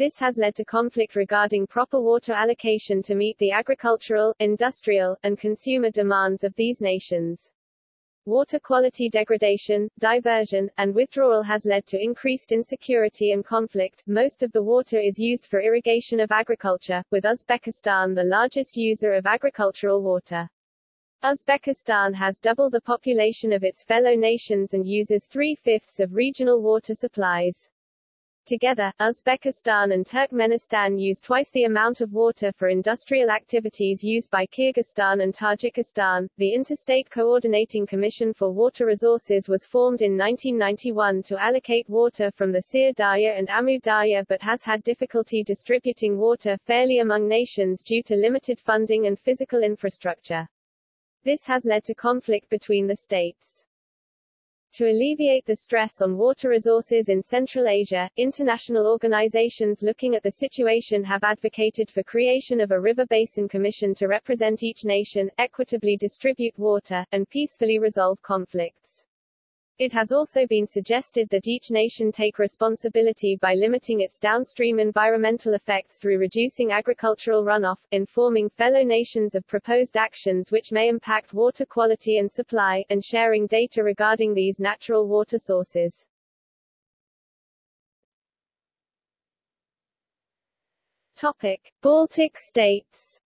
This has led to conflict regarding proper water allocation to meet the agricultural, industrial, and consumer demands of these nations. Water quality degradation, diversion, and withdrawal has led to increased insecurity and conflict. Most of the water is used for irrigation of agriculture, with Uzbekistan the largest user of agricultural water. Uzbekistan has double the population of its fellow nations and uses three-fifths of regional water supplies. Together, Uzbekistan and Turkmenistan use twice the amount of water for industrial activities used by Kyrgyzstan and Tajikistan. The Interstate Coordinating Commission for Water Resources was formed in 1991 to allocate water from the Syr Darya and Amu Darya but has had difficulty distributing water fairly among nations due to limited funding and physical infrastructure. This has led to conflict between the states. To alleviate the stress on water resources in Central Asia, international organizations looking at the situation have advocated for creation of a river basin commission to represent each nation, equitably distribute water, and peacefully resolve conflicts. It has also been suggested that each nation take responsibility by limiting its downstream environmental effects through reducing agricultural runoff, informing fellow nations of proposed actions which may impact water quality and supply, and sharing data regarding these natural water sources. Topic. Baltic states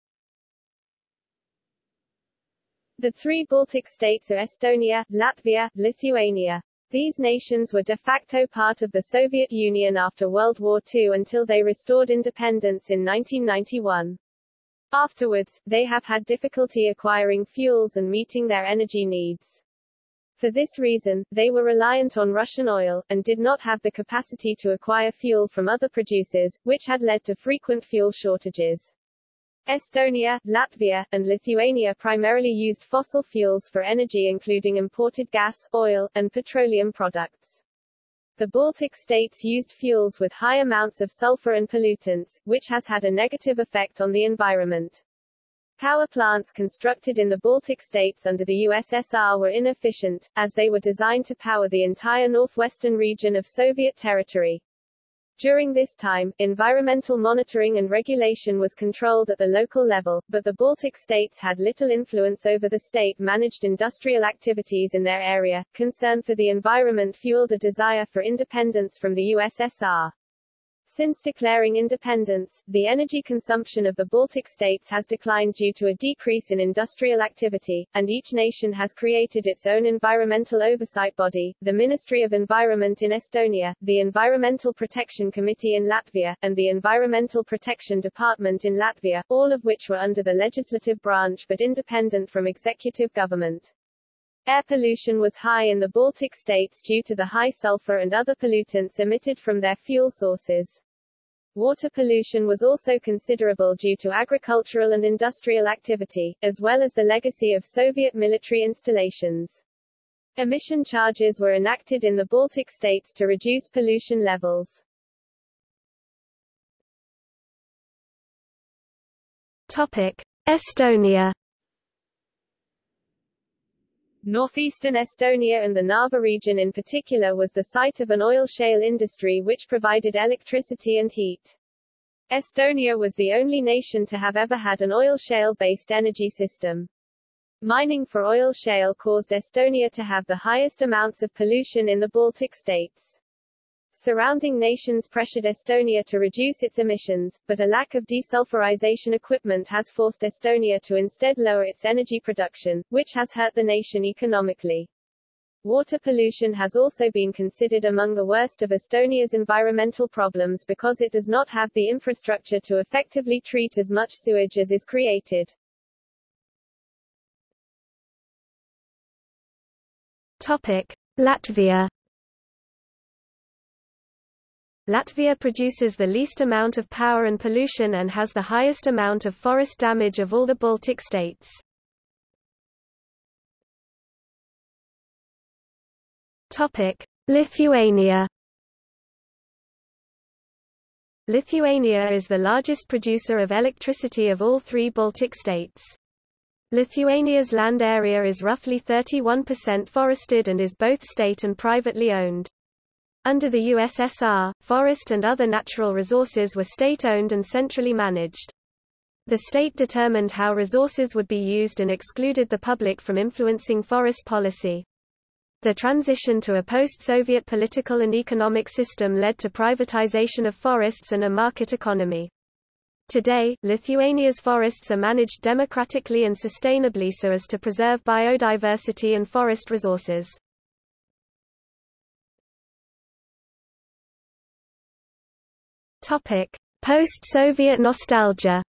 The three Baltic states are Estonia, Latvia, Lithuania. These nations were de facto part of the Soviet Union after World War II until they restored independence in 1991. Afterwards, they have had difficulty acquiring fuels and meeting their energy needs. For this reason, they were reliant on Russian oil, and did not have the capacity to acquire fuel from other producers, which had led to frequent fuel shortages. Estonia, Latvia, and Lithuania primarily used fossil fuels for energy including imported gas, oil, and petroleum products. The Baltic states used fuels with high amounts of sulfur and pollutants, which has had a negative effect on the environment. Power plants constructed in the Baltic states under the USSR were inefficient, as they were designed to power the entire northwestern region of Soviet territory. During this time, environmental monitoring and regulation was controlled at the local level, but the Baltic states had little influence over the state-managed industrial activities in their area. Concern for the environment fueled a desire for independence from the USSR. Since declaring independence, the energy consumption of the Baltic states has declined due to a decrease in industrial activity, and each nation has created its own environmental oversight body, the Ministry of Environment in Estonia, the Environmental Protection Committee in Latvia, and the Environmental Protection Department in Latvia, all of which were under the legislative branch but independent from executive government. Air pollution was high in the Baltic states due to the high sulfur and other pollutants emitted from their fuel sources. Water pollution was also considerable due to agricultural and industrial activity, as well as the legacy of Soviet military installations. Emission charges were enacted in the Baltic states to reduce pollution levels. Topic: Estonia Northeastern Estonia and the Narva region in particular was the site of an oil shale industry which provided electricity and heat. Estonia was the only nation to have ever had an oil shale-based energy system. Mining for oil shale caused Estonia to have the highest amounts of pollution in the Baltic states. Surrounding nations pressured Estonia to reduce its emissions, but a lack of desulfurization equipment has forced Estonia to instead lower its energy production, which has hurt the nation economically. Water pollution has also been considered among the worst of Estonia's environmental problems because it does not have the infrastructure to effectively treat as much sewage as is created. Topic: Latvia Latvia produces the least amount of power and pollution and has the highest amount of forest damage of all the Baltic states. Lithuania Lithuania is the largest producer of electricity of all three Baltic states. Lithuania's land area is roughly 31% forested and is both state and privately owned. Under the USSR, forest and other natural resources were state-owned and centrally managed. The state determined how resources would be used and excluded the public from influencing forest policy. The transition to a post-Soviet political and economic system led to privatization of forests and a market economy. Today, Lithuania's forests are managed democratically and sustainably so as to preserve biodiversity and forest resources. Topic: Post-Soviet nostalgia.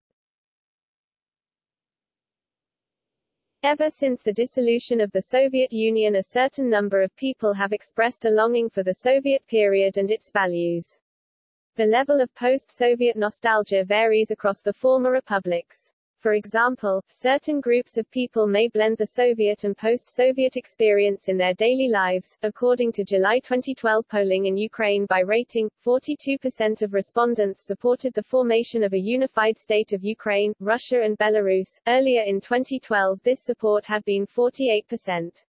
Ever since the dissolution of the Soviet Union a certain number of people have expressed a longing for the Soviet period and its values. The level of post-Soviet nostalgia varies across the former republics. For example, certain groups of people may blend the Soviet and post-Soviet experience in their daily lives. According to July 2012 polling in Ukraine by rating, 42% of respondents supported the formation of a unified state of Ukraine, Russia and Belarus. Earlier in 2012 this support had been 48%.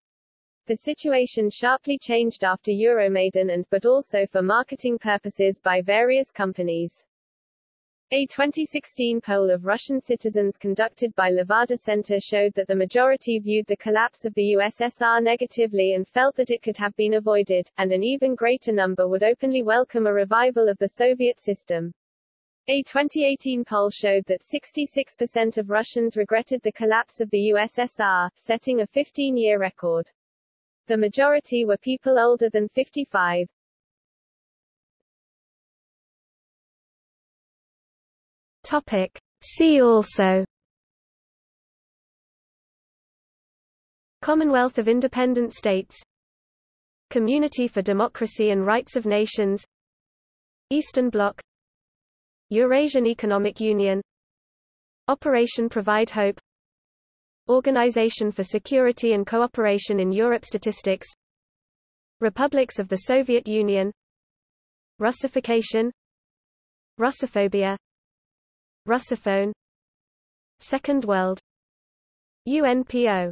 The situation sharply changed after Euromaidan and but also for marketing purposes by various companies. A 2016 poll of Russian citizens conducted by Levada Center showed that the majority viewed the collapse of the USSR negatively and felt that it could have been avoided, and an even greater number would openly welcome a revival of the Soviet system. A 2018 poll showed that 66% of Russians regretted the collapse of the USSR, setting a 15-year record. The majority were people older than 55. Topic. See also Commonwealth of Independent States Community for Democracy and Rights of Nations Eastern Bloc Eurasian Economic Union Operation Provide Hope Organization for Security and Cooperation in Europe Statistics Republics of the Soviet Union Russification Russophobia Russophone. Second World. UNPO